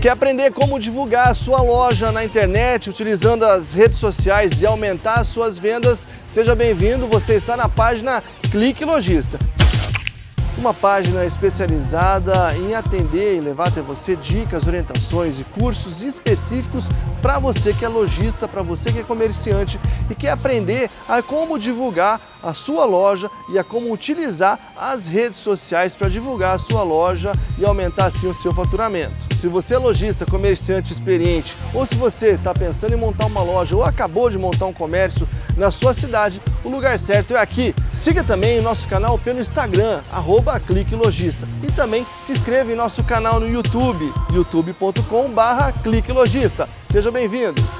Quer aprender como divulgar a sua loja na internet utilizando as redes sociais e aumentar suas vendas? Seja bem-vindo, você está na página Clique Lojista. Uma página especializada em atender e levar até você dicas, orientações e cursos específicos para você que é lojista, para você que é comerciante e quer aprender a como divulgar a sua loja e a como utilizar as redes sociais para divulgar a sua loja e aumentar assim o seu faturamento. Se você é lojista, comerciante experiente ou se você está pensando em montar uma loja ou acabou de montar um comércio na sua cidade, o lugar certo é aqui. Siga também o nosso canal pelo Instagram, arroba Clique Logista. E também se inscreva em nosso canal no YouTube, youtube.com barra Clique Logista. Seja bem-vindo!